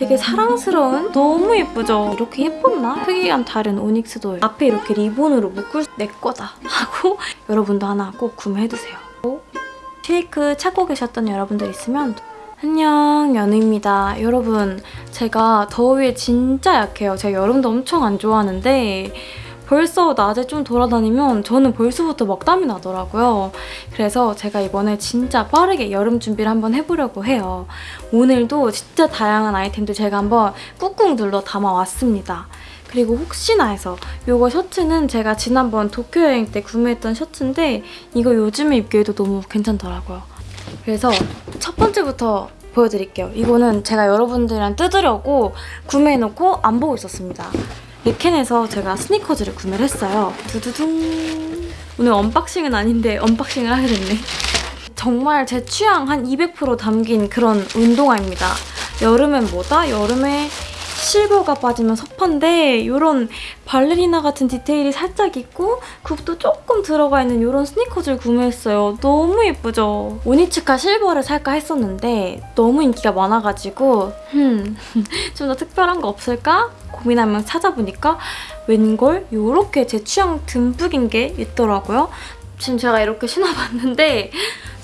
되게 사랑스러운 너무 예쁘죠? 이렇게 예뻤나? 크기랑 다른 오닉스도 앞에 이렇게 리본으로 묶을 수- 내 거다 하고 여러분도 하나 꼭 구매해두세요. 쉐이크 찾고 계셨던 여러분들 있으면 안녕 연우입니다. 여러분 제가 더위에 진짜 약해요. 제가 여름도 엄청 안 좋아하는데 벌써 낮에 좀 돌아다니면 저는 벌써부터 막 땀이 나더라고요. 그래서 제가 이번에 진짜 빠르게 여름 준비를 한번 해보려고 해요. 오늘도 진짜 다양한 아이템들 제가 한번 꾹꾹 눌러 담아왔습니다. 그리고 혹시나 해서 이거 셔츠는 제가 지난번 도쿄 여행 때 구매했던 셔츠인데 이거 요즘에 입기에도 너무 괜찮더라고요. 그래서 첫 번째부터 보여드릴게요. 이거는 제가 여러분들이랑 뜯으려고 구매해놓고 안 보고 있었습니다. 르켄에서 제가 스니커즈를 구매를 했어요. 두두둥. 오늘 unboxing은 아닌데 unboxing을 하게 됐네. 정말 제 취향 한 200% 담긴 그런 운동화입니다. 여름엔 뭐다? 여름에 실버가 빠지면 섭한데 이런 발레리나 같은 디테일이 살짝 있고 굽도 조금 들어가 있는 이런 스니커즈를 구매했어요. 너무 예쁘죠? 오니츠카 실버를 살까 했었는데 너무 인기가 많아가지고 음, 좀더 특별한 거 없을까? 고민하면 찾아보니까 웬걸 이렇게 제 취향 듬뿍인 게 있더라고요. 지금 제가 이렇게 신어봤는데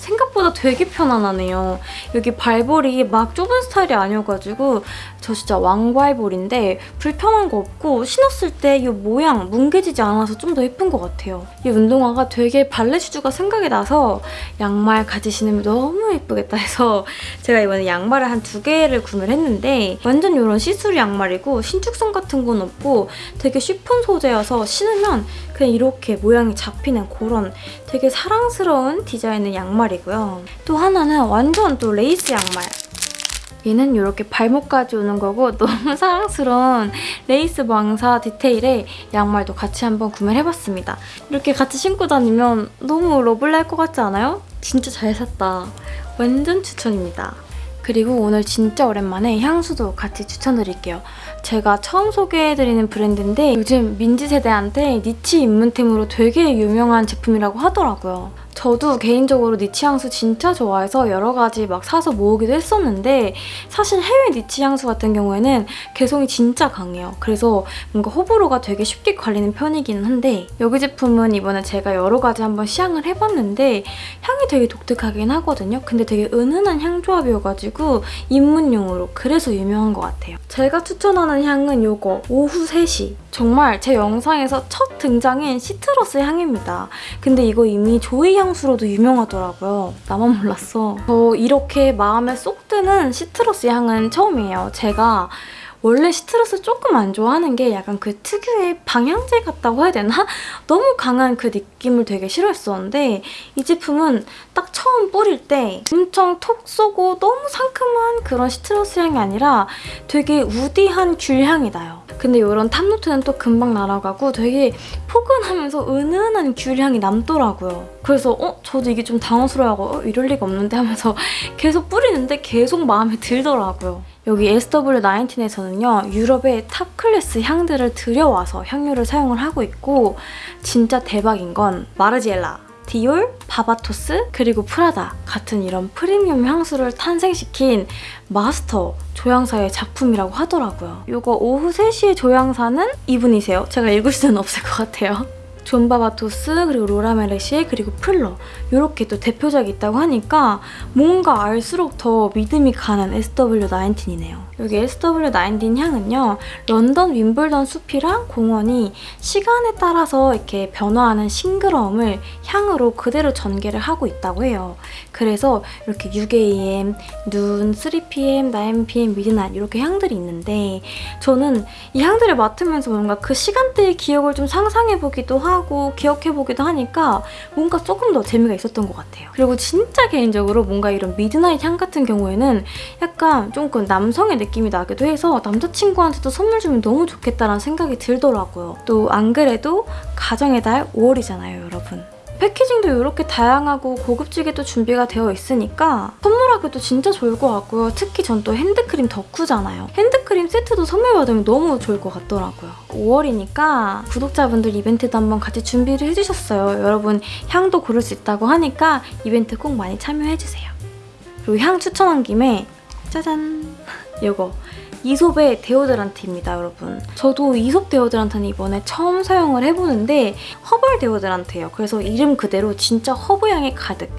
생각보다 되게 편안하네요. 여기 발볼이 막 좁은 스타일이 아니어가지고 저 진짜 왕발볼인데 불편한 거 없고 신었을 때 이 모양 뭉개지지 않아서 좀 더 예쁜 것 같아요. 이 운동화가 되게 발레 슈즈가 생각이 나서 양말 같이 신으면 너무 예쁘겠다 해서 제가 이번에 양말을 한 두 개를 구매를 했는데 완전 이런 시스루 양말이고 신축성 같은 건 없고 되게 쉬폰 소재여서 신으면 그냥 이렇게 모양이 잡히는 그런 되게 사랑스러운 디자인의 양말이고요. 또 하나는 완전 또 레이스 양말. 얘는 이렇게 발목까지 오는 거고 너무 사랑스러운 레이스 망사 디테일의 양말도 같이 한번 구매를 해봤습니다. 이렇게 같이 신고 다니면 너무 lovely할 것 같지 않아요? 진짜 잘 샀다. 완전 추천입니다. 그리고 오늘 진짜 오랜만에 향수도 같이 추천드릴게요. 제가 처음 소개해드리는 브랜드인데 요즘 민지 세대한테 니치 입문템으로 되게 유명한 제품이라고 하더라고요. 저도 개인적으로 니치 향수 진짜 좋아해서 여러 가지 막 사서 모으기도 했었는데 사실 해외 니치 향수 같은 경우에는 개성이 진짜 강해요. 그래서 뭔가 호불호가 되게 쉽게 갈리는 편이기는 한데 여기 제품은 이번에 제가 여러 가지 한번 시향을 해봤는데 향이 되게 독특하긴 하거든요. 근데 되게 은은한 향 조합이어가지고 입문용으로 그래서 유명한 것 같아요. 제가 추천하는 향은 이거 오후 3시 정말 제 영상에서 첫 등장인 시트러스 향입니다. 근데 이거 이미 조이 향수로도 유명하더라고요. 나만 몰랐어. 저 이렇게 마음에 쏙 드는 시트러스 향은 처음이에요. 제가 원래 시트러스 조금 안 좋아하는 게 약간 그 특유의 방향제 같다고 해야 되나? 너무 강한 그 느낌을 되게 싫어했었는데 이 제품은 딱 처음 뿌릴 때 엄청 톡 쏘고 너무 상큼한 그런 citrus 향이 아니라 되게 woody한 귤 향이 나요. 근데 이런 top note는 또 금방 날아가고 되게 포근하면서 은은한 귤 향이 남더라고요. 그래서 어? 저도 이게 좀 당황스러워하고 어? 이럴 리가 없는데 하면서 계속 뿌리는데 계속 마음에 들더라고요. 여기 SW19에서는요. 유럽의 top class 향들을 들여와서 향료를 사용을 하고 있고 진짜 대박인 건 마르지엘라, 디올, 바바토스, 그리고 프라다 같은 이런 프리미엄 향수를 탄생시킨 마스터 조향사의 작품이라고 하더라고요. 이거 오후 3시에 조향사는 이분이세요. 제가 읽을 수는 없을 것 같아요. 존 바바토스 그리고 로라 메르시에 그리고 플러 이렇게 또 대표작이 있다고 하니까 뭔가 알수록 더 믿음이 가는 SW19이네요. 여기 SW19 향은요. 런던 윈블던 숲이랑 공원이 시간에 따라서 이렇게 변화하는 싱그러움을 향으로 그대로 전개를 하고 있다고 해요. 그래서 이렇게 6am, noon, 3pm, 9pm, midnight 이렇게 향들이 있는데 저는 이 향들을 맡으면서 뭔가 그 시간대의 기억을 좀 상상해보기도 하고 기억해보기도 하니까 뭔가 조금 더 재미가 있었던 것 같아요. 그리고 진짜 개인적으로 뭔가 이런 midnight 향 같은 경우에는 약간 조금 남성의 느낌이 나기도 해서 남자친구한테도 선물 주면 너무 좋겠다라는 생각이 들더라고요. 또 안 그래도 가정의 달 5월이잖아요, 여러분. 패키징도 이렇게 다양하고 고급지게도 준비가 되어 있으니까 선물하기도 진짜 좋을 것 같고요. 특히 전 또 핸드크림 덕후잖아요. 핸드크림 세트도 선물 받으면 너무 좋을 것 같더라고요. 5월이니까 구독자분들 이벤트도 한번 같이 준비를 해주셨어요. 여러분 향도 고를 수 있다고 하니까 이벤트 꼭 많이 참여해주세요. 그리고 향 추천한 김에 짜잔! 이거 이솝의 데오드란트입니다, 여러분. 저도 이솝 데오드란트는 이번에 처음 사용을 해보는데 herbal 데오드란트예요. 그래서 이름 그대로 진짜 허브향이 가득.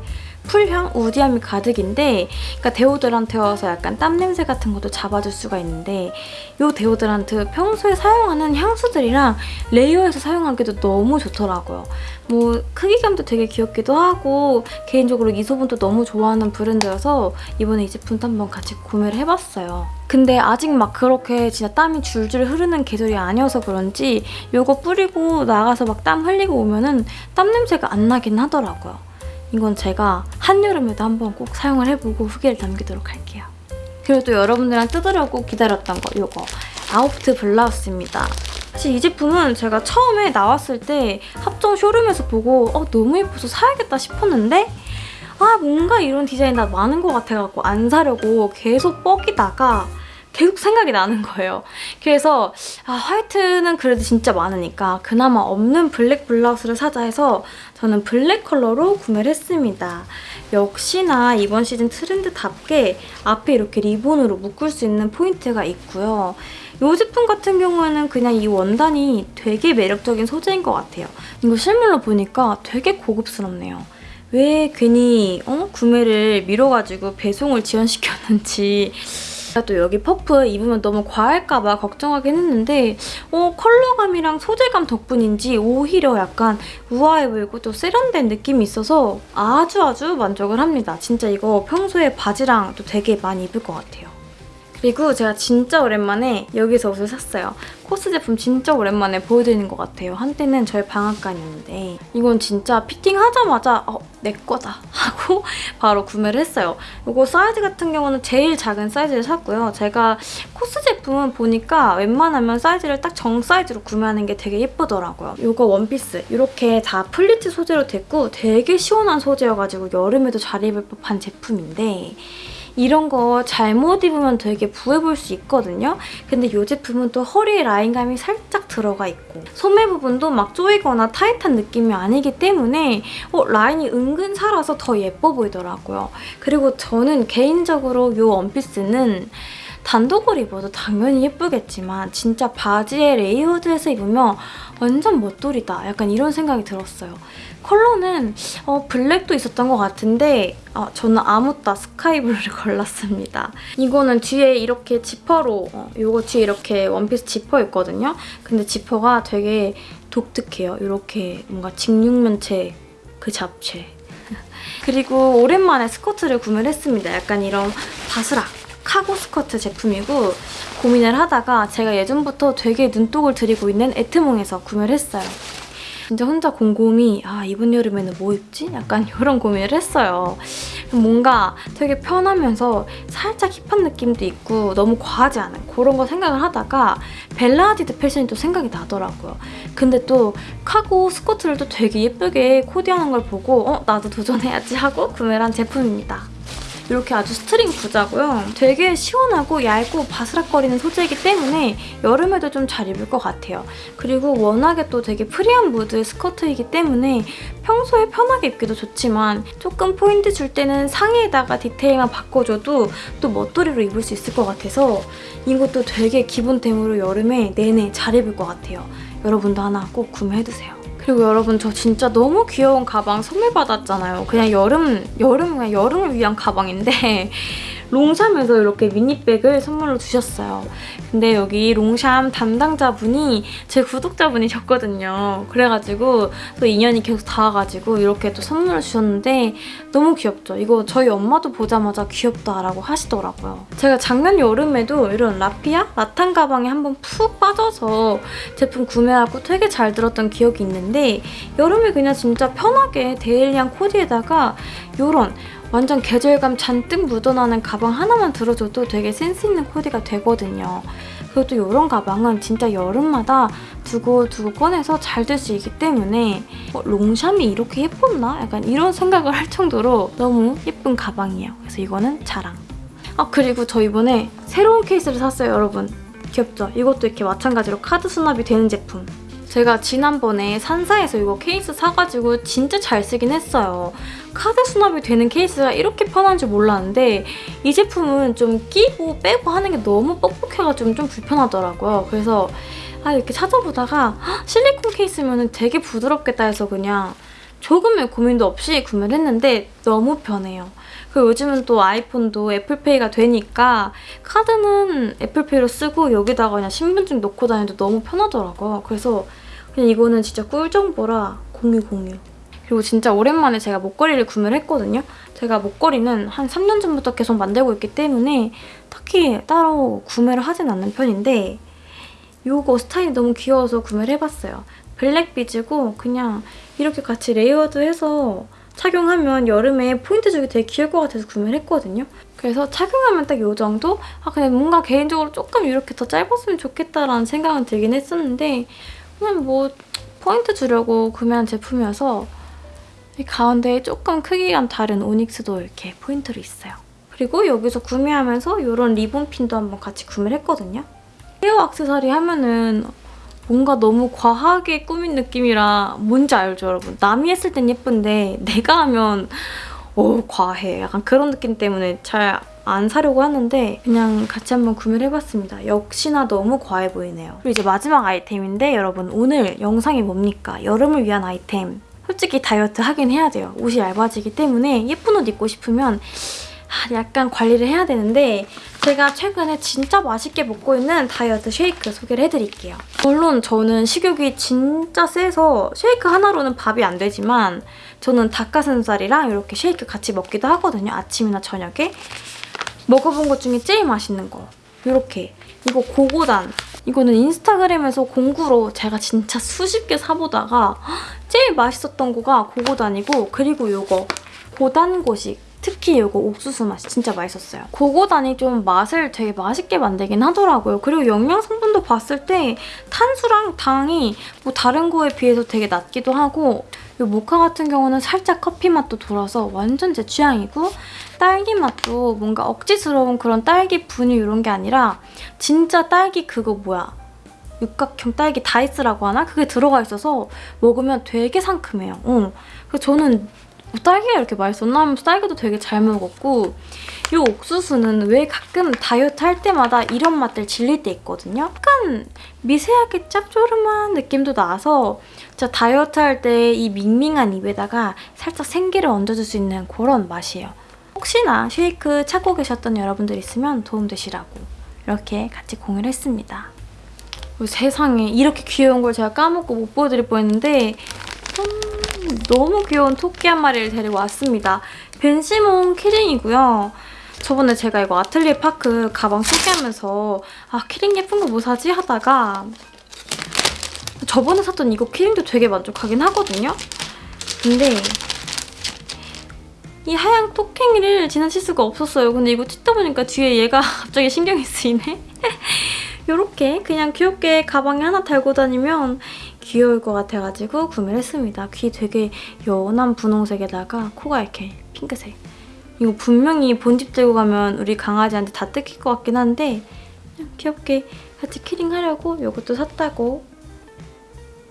풀향, woody함이 가득인데 그러니까 데오드란트여서 약간 땀 냄새 같은 것도 잡아줄 수가 있는데 이 데오드란트 평소에 사용하는 향수들이랑 layer해서 사용하기도 너무 좋더라고요. 뭐 크기감도 되게 귀엽기도 하고 개인적으로 이 소분도 너무 좋아하는 브랜드여서 이번에 이 제품도 한번 같이 구매를 해봤어요. 근데 아직 막 그렇게 진짜 땀이 줄줄 흐르는 계절이 아니어서 그런지 이거 뿌리고 나가서 막 땀 흘리고 오면은 땀 냄새가 안 나긴 하더라고요. 이건 제가 한여름에도 한번 꼭 사용을 해보고 후기를 남기도록 할게요. 그리고 또 여러분들이랑 뜯으려고 기다렸던 거 이거 아우프트 블라우스입니다. 사실 이 제품은 제가 처음에 나왔을 때 합정 쇼룸에서 보고 어, 너무 예뻐서 사야겠다 싶었는데 아 뭔가 이런 디자인 나 많은 것 같아갖고 안 사려고 계속 뻐기다가 계속 생각이 나는 거예요. 그래서 아, 화이트는 그래도 진짜 많으니까 그나마 없는 블랙 블라우스를 사자 해서 저는 블랙 컬러로 구매를 했습니다. 역시나 이번 시즌 트렌드답게 앞에 이렇게 리본으로 묶을 수 있는 포인트가 있고요. 이 제품 같은 경우에는 그냥 이 원단이 되게 매력적인 소재인 것 같아요. 이거 실물로 보니까 되게 고급스럽네요. 왜 괜히 어? 구매를 미뤄가지고 배송을 지연시켰는지 또 여기 퍼프 입으면 너무 과할까봐 걱정하긴 했는데 어, 컬러감이랑 소재감 덕분인지 오히려 약간 우아해 보이고 또 세련된 느낌이 있어서 아주 아주 만족을 합니다. 진짜 이거 평소에 바지랑 또 되게 많이 입을 것 같아요. 그리고 제가 진짜 오랜만에 여기서 옷을 샀어요. 코스 제품 진짜 오랜만에 보여드리는 것 같아요. 한때는 저희 방앗간이었는데 이건 진짜 피팅하자마자 어, 내 거다 하고 바로 구매를 했어요. 이거 사이즈 같은 경우는 제일 작은 사이즈를 샀고요. 제가 코스 제품은 보니까 웬만하면 사이즈를 딱 정 사이즈로 구매하는 게 되게 예쁘더라고요. 이거 원피스 이렇게 다 플리츠 소재로 됐고 되게 시원한 소재여가지고 여름에도 잘 입을 법한 제품인데 이런 거 잘못 입으면 되게 부해 보일 수 있거든요. 근데 이 제품은 또 허리에 라인감이 살짝 들어가 있고 소매 부분도 막 조이거나 타이트한 느낌이 아니기 때문에 어, 라인이 은근 살아서 더 예뻐 보이더라고요. 그리고 저는 개인적으로 이 원피스는 단독으로 입어도 당연히 예쁘겠지만 진짜 바지에 레이어드해서 입으면 완전 멋돌이다. 약간 이런 생각이 들었어요. 컬러는 어, 블랙도 있었던 것 같은데 아, 저는 아무따 스카이블루를 골랐습니다. 이거는 뒤에 이렇게 지퍼로 어, 이거 뒤에 이렇게 원피스 지퍼 있거든요. 근데 지퍼가 되게 독특해요. 이렇게 뭔가 직육면체 그 잡채. 그리고 오랜만에 스커트를 구매를 했습니다. 약간 이런 바스락 카고 스커트 제품이고 고민을 하다가 제가 예전부터 되게 눈독을 들이고 있는 에트몽에서 구매를 했어요. 진짜 혼자 곰곰이 아 이번 여름에는 뭐 입지? 약간 이런 고민을 했어요. 뭔가 되게 편하면서 살짝 힙한 느낌도 있고 너무 과하지 않은 그런 거 생각을 하다가 벨라 하디드 패션이 또 생각이 나더라고요. 근데 또 카고 스커트를 또 되게 예쁘게 코디하는 걸 보고 어 나도 도전해야지 하고 구매를 한 제품입니다. 이렇게 아주 스트링 부자고요. 되게 시원하고 얇고 바스락거리는 소재이기 때문에 여름에도 좀 잘 입을 것 같아요. 그리고 워낙에 또 되게 프리한 무드의 스커트이기 때문에 평소에 편하게 입기도 좋지만 조금 포인트 줄 때는 상의에다가 디테일만 바꿔줘도 또 멋돌이로 입을 수 있을 것 같아서 이것도 되게 기본템으로 여름에 내내 잘 입을 것 같아요. 여러분도 하나 꼭 구매해두세요. 그리고 여러분 저 진짜 너무 귀여운 가방 선물 받았잖아요. 그냥 여름, 여름, 그냥 여름을 위한 가방인데 롱샴에서 이렇게 미니백을 선물로 주셨어요. 근데 여기 롱샴 담당자분이 제 구독자분이셨거든요. 그래가지고 또 인연이 계속 닿아가지고 이렇게 또 선물을 주셨는데 너무 귀엽죠? 이거 저희 엄마도 보자마자 귀엽다라고 하시더라고요. 제가 작년 여름에도 이런 라피아? 라탄 가방에 한번 푹 빠져서 제품 구매하고 되게 잘 들었던 기억이 있는데 여름에 그냥 진짜 편하게 데일리한 코디에다가 이런 완전 계절감 잔뜩 묻어나는 가방 하나만 들어줘도 되게 센스 있는 코디가 되거든요. 그리고 또 이런 가방은 진짜 여름마다 두고 두고 꺼내서 잘 들 수 있기 때문에 어, 롱샴이 이렇게 예뻤나? 약간 이런 생각을 할 정도로 너무 예쁜 가방이에요. 그래서 이거는 자랑. 아 그리고 저 이번에 새로운 케이스를 샀어요 여러분. 귀엽죠? 이것도 이렇게 마찬가지로 카드 수납이 되는 제품. 제가 지난번에 산사에서 이거 케이스 사가지고 진짜 잘 쓰긴 했어요. 카드 수납이 되는 케이스가 이렇게 편한 줄 몰랐는데 이 제품은 좀 끼고 빼고 하는 게 너무 뻑뻑해가지고 좀 불편하더라고요. 그래서 아 이렇게 찾아보다가 헉, 실리콘 케이스면 되게 부드럽겠다 해서 그냥 조금의 고민도 없이 구매를 했는데 너무 편해요. 그리고 요즘은 또 아이폰도 애플페이가 되니까 카드는 애플페이로 쓰고 여기다가 그냥 신분증 넣고 다녀도 너무 편하더라고요. 그래서 그냥 이거는 진짜 꿀 정보라 공유 공유. 그리고 진짜 오랜만에 제가 목걸이를 구매를 했거든요. 제가 목걸이는 한 3년 전부터 계속 만들고 있기 때문에 딱히 따로 구매를 하진 않는 편인데 이거 스타일이 너무 귀여워서 구매를 해봤어요. 블랙 비즈고 그냥 이렇게 같이 레이어드해서 착용하면 여름에 포인트 주기 되게 귀여울 것 같아서 구매를 했거든요. 그래서 착용하면 딱 이 정도? 아 근데 뭔가 개인적으로 조금 이렇게 더 짧았으면 좋겠다라는 생각은 들긴 했었는데 그냥 뭐 포인트 주려고 구매한 제품이어서 이 가운데에 조금 크기가 다른 오닉스도 이렇게 포인트로 있어요. 그리고 여기서 구매하면서 이런 리본 핀도 한번 같이 구매를 했거든요. 헤어 액세서리 하면은 뭔가 너무 과하게 꾸민 느낌이라 뭔지 알죠, 여러분? 남이 했을 땐 예쁜데 내가 하면 오 과해. 약간 그런 느낌 때문에 잘 안 사려고 하는데 그냥 같이 한번 구매를 해봤습니다. 역시나 너무 과해 보이네요. 그리고 이제 마지막 아이템인데 여러분 오늘 영상이 뭡니까? 여름을 위한 아이템. 솔직히 다이어트 하긴 해야 돼요. 옷이 얇아지기 때문에 예쁜 옷 입고 싶으면 아, 약간 관리를 해야 되는데 제가 최근에 진짜 맛있게 먹고 있는 다이어트 쉐이크 소개를 해드릴게요. 물론 저는 식욕이 진짜 세서 쉐이크 하나로는 밥이 안 되지만 저는 닭가슴살이랑 이렇게 쉐이크 같이 먹기도 하거든요. 아침이나 저녁에. 먹어본 것 중에 제일 맛있는 거. 이렇게. 이거 고고단. 이거는 인스타그램에서 공구로 제가 진짜 수십 개 사보다가 제일 맛있었던 거가 고고단이고 그리고 이거 고단고식. 특히 이거 옥수수 맛이 진짜 맛있었어요. 고고단이 좀 맛을 되게 맛있게 만들긴 하더라고요. 그리고 영양 성분도 봤을 때 탄수랑 당이 뭐 다른 거에 비해서 되게 낮기도 하고 이 모카 같은 경우는 살짝 커피 맛도 돌아서 완전 제 취향이고 딸기 맛도 뭔가 억지스러운 그런 딸기 분유 이런 게 아니라 진짜 딸기 그거 뭐야 육각형 딸기 다이스라고 하나? 그게 들어가 있어서 먹으면 되게 상큼해요. 어. 그래서 저는 뭐 딸기가 이렇게 맛있었나 하면서 딸기도 되게 잘 먹었고 이 옥수수는 왜 가끔 다이어트 할 때마다 이런 맛들 질릴 때 있거든요. 약간 미세하게 짭조름한 느낌도 나서 진짜 다이어트 할 때 이 밍밍한 입에다가 살짝 생기를 얹어줄 수 있는 그런 맛이에요. 혹시나 쉐이크 찾고 계셨던 여러분들 있으면 도움되시라고 이렇게 같이 공유를 했습니다. 어, 세상에 이렇게 귀여운 걸 제가 까먹고 못 보여드릴 뻔했는데 음, 너무 귀여운 토끼 한 마리를 데리고 왔습니다. 벤시몬 키링이고요. 저번에 제가 이거 아틀리에 파크 가방 소개하면서 아 키링 예쁜 거 뭐 사지 하다가 저번에 샀던 이거 키링도 되게 만족하긴 하거든요. 근데 이 하얀 토깽이를 지나칠 수가 없었어요. 근데 이거 찍다 보니까 뒤에 얘가 갑자기 신경이 쓰이네. 이렇게 그냥 귀엽게 가방에 하나 달고 다니면 귀여울 것 같아가지고 구매를 했습니다. 귀 되게 연한 분홍색에다가 코가 이렇게 핑크색. 이거 분명히 본집 들고 가면 우리 강아지한테 다 뜯길 것 같긴 한데 그냥 귀엽게 같이 키링하려고 이것도 샀다고.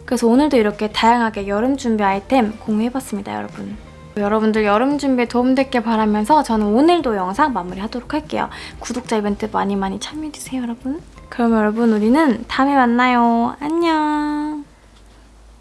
그래서 오늘도 이렇게 다양하게 여름 준비 아이템 공유해봤습니다, 여러분. 여러분들 여름 준비에 도움됐길 바라면서 저는 오늘도 영상 마무리하도록 할게요. 구독자 이벤트 많이 많이 참여해주세요, 여러분. 그럼 여러분 우리는 다음에 만나요. 안녕.